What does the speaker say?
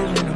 going